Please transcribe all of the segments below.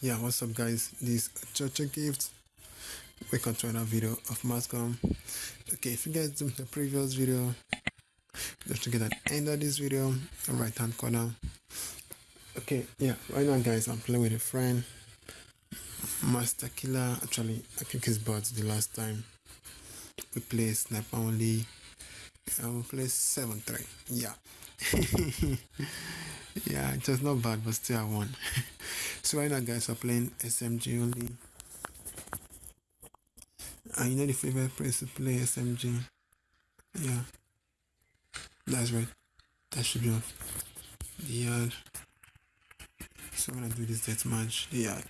yeah what's up guys? This church gift. Welcome to another video of mascom. Okay if you guys do the previous video just to get an end of this video right hand corner. Okay yeah right now guys i'm playing with a friend. Master killer. Actually i think his bought the last time. We play sniper only. Uh, I will play 7-3 yeah. Yeah it was not bad but still i won so right now guys are playing smg only. And you know the favorite place to play smg yeah. That's right. That should be off the yard. So i'm gonna do this death match. The yard.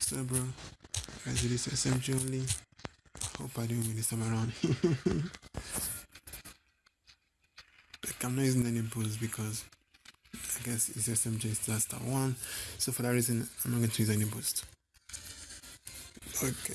So bro guys do this smg only hope i do win this time around. Like i'm not using any boosts because i guess it's smg is just a one. So for that reason i'm not going to use any boost. Okay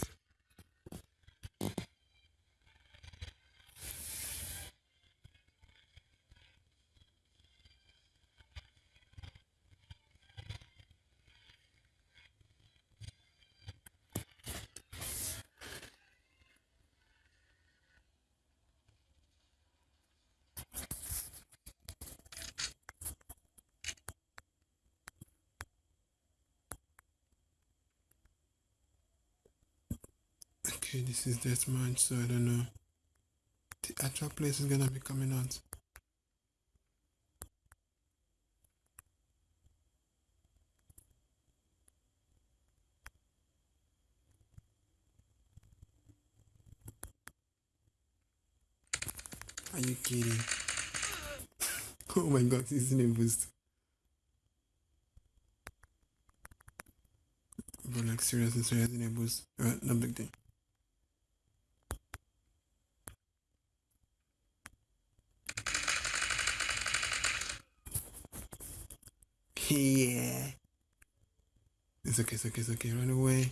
Okay, this is this much, so I don't know. The actual place is gonna be coming out. Are you kidding? oh my god, this is a boost. But like seriously, seriously a boost. Alright, no big deal. Yeah. It's okay, it's okay, it's okay. Run away.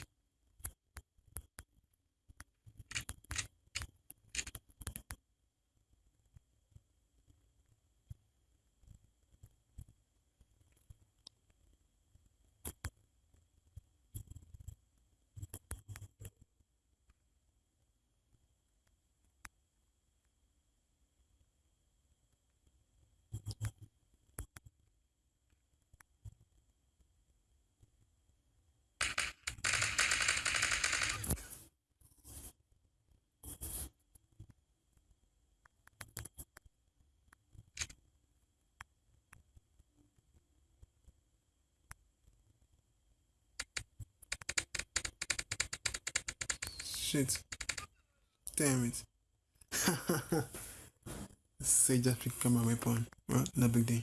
Shit. Damn it. Say just become my weapon. Well, no big deal.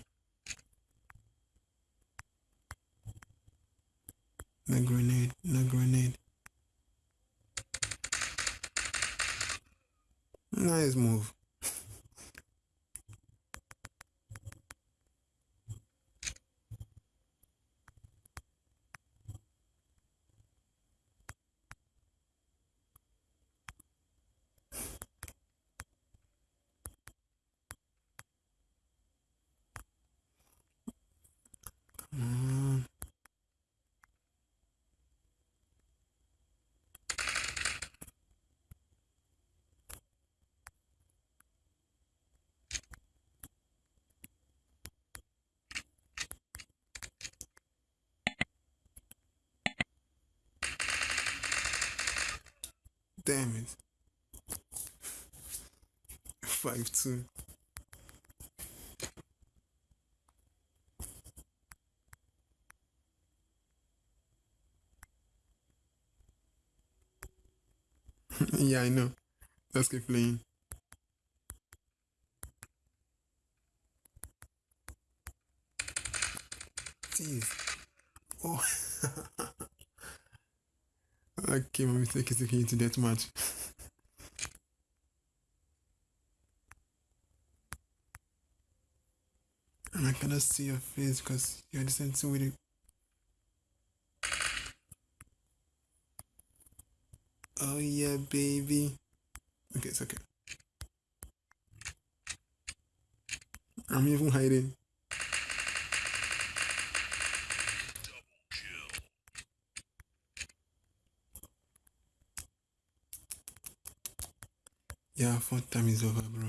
No grenade, no grenade. Nice move. Damn it. Five two. yeah, I know. Let's keep playing. Jeez. Oh. okay, my mistake is taking you to that much. and I cannot see your face because you're the same with it. Oh yeah, baby. Okay, it's okay. I'm even hiding. Yeah, fun time is over, bro.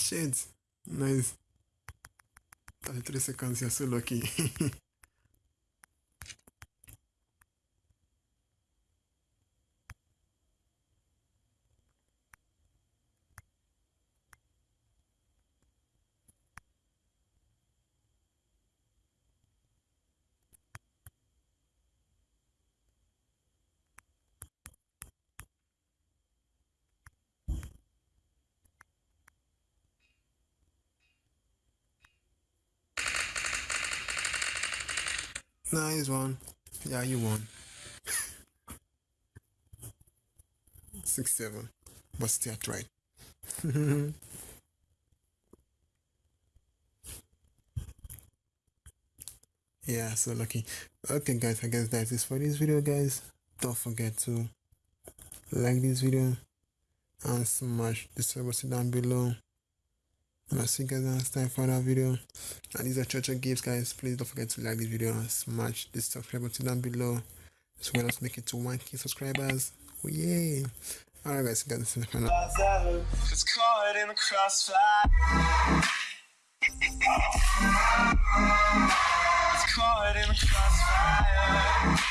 Shit. Nice. 33 seconds, you're so lucky. nice one. Yeah, you won. Six seven. But still right. yeah, so lucky. Okay guys, I guess that is for this video guys. Don't forget to like this video and smash the sub button down below. I'll see you guys next time for another video. And these are Church of Gifts, guys. Please don't forget to like this video and smash the subscribe button down below. As well us make it to 1k subscribers. Oh. Alright, guys, see you guys next time. It's in the crossfire. It's caught in the crossfire.